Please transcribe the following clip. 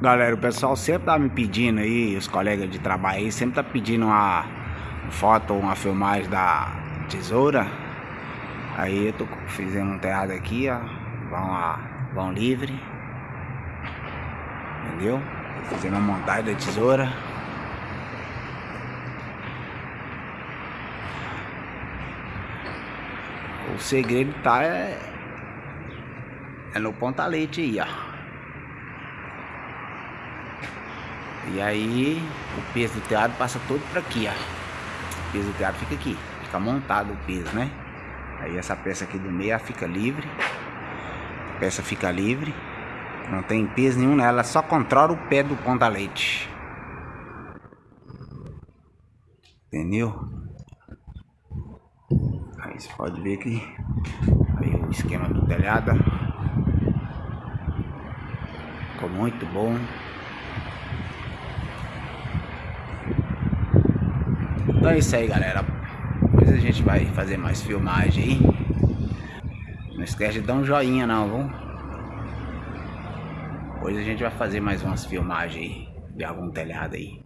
Galera, o pessoal sempre tá me pedindo aí, os colegas de trabalho aí, sempre tá pedindo uma foto uma filmagem da tesoura. Aí eu tô fazendo um teatro aqui, ó. Vão, a, vão livre. Entendeu? Tô fazendo uma montagem da tesoura. O segredo tá é, é no pontalete aí, ó. E aí o peso do teatro passa todo para aqui, ó. O peso do teatro fica aqui, fica montado o peso, né? Aí essa peça aqui do meio fica livre. A peça fica livre. Não tem peso nenhum nela, só controla o pé do ponta-leite. Entendeu? Aí você pode ver que aí o esquema do telhado ficou muito bom. Então é isso aí, galera. Depois a gente vai fazer mais filmagem aí. Não esquece de dar um joinha não, viu? Depois a gente vai fazer mais umas filmagens aí de algum telhado aí.